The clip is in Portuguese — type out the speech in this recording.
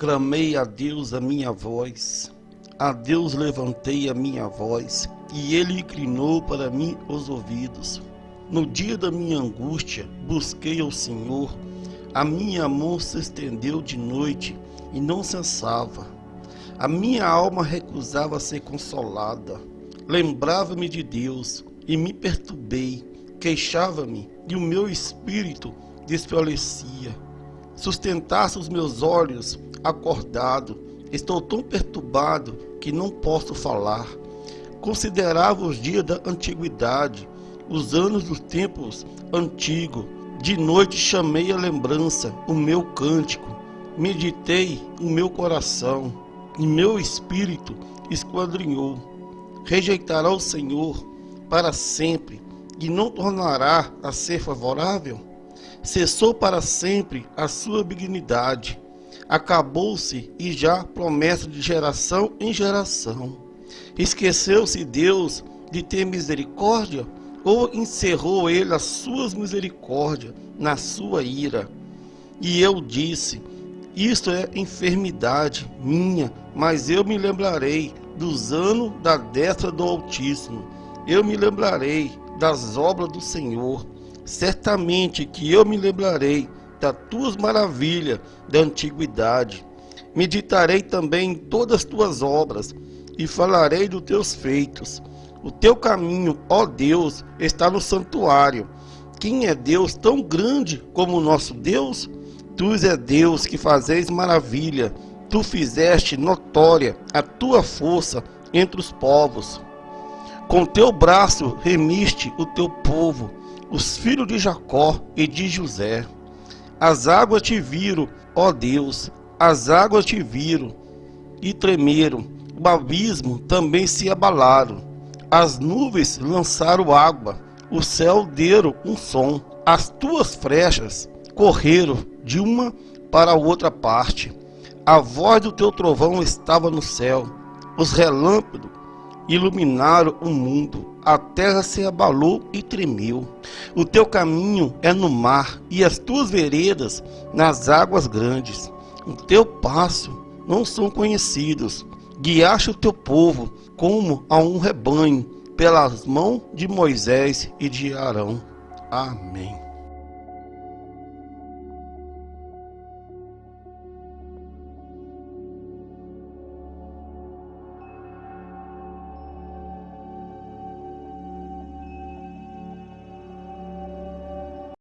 Clamei a Deus a minha voz, a Deus levantei a minha voz, e ele inclinou para mim os ouvidos. No dia da minha angústia, busquei ao Senhor, a minha mão se estendeu de noite e não cessava. A minha alma recusava ser consolada. Lembrava-me de Deus e me perturbei, queixava-me e o meu espírito desfalecia. Sustentasse os meus olhos acordado, estou tão perturbado que não posso falar. Considerava os dias da antiguidade, os anos dos tempos antigos. De noite chamei a lembrança, o meu cântico. Meditei o meu coração, e meu espírito esquadrinhou. Rejeitará o Senhor para sempre e não tornará a ser favorável? Cessou para sempre a sua benignidade acabou-se e já promessa de geração em geração. Esqueceu-se Deus de ter misericórdia ou encerrou ele as suas misericórdias na sua ira? E eu disse: Isto é enfermidade minha, mas eu me lembrarei dos anos da destra do Altíssimo. Eu me lembrarei das obras do Senhor. Certamente que eu me lembrarei das tuas maravilhas da antiguidade. Meditarei também em todas as tuas obras e falarei dos teus feitos. O teu caminho, ó Deus, está no santuário. Quem é Deus tão grande como o nosso Deus? Tu és Deus que fazes maravilha. Tu fizeste notória a tua força entre os povos. Com teu braço remiste o teu povo, os filhos de Jacó e de José. As águas te viram, ó Deus, as águas te viram e tremeram, o abismo também se abalaram. As nuvens lançaram água, o céu deram um som, as tuas flechas correram de uma para outra parte. A voz do teu trovão estava no céu, os relâmpagos iluminaram o mundo, a terra se abalou e tremeu. O teu caminho é no mar e as tuas veredas nas águas grandes. O teu passo não são conhecidos. Guiaste o teu povo como a um rebanho pelas mãos de Moisés e de Arão. Amém.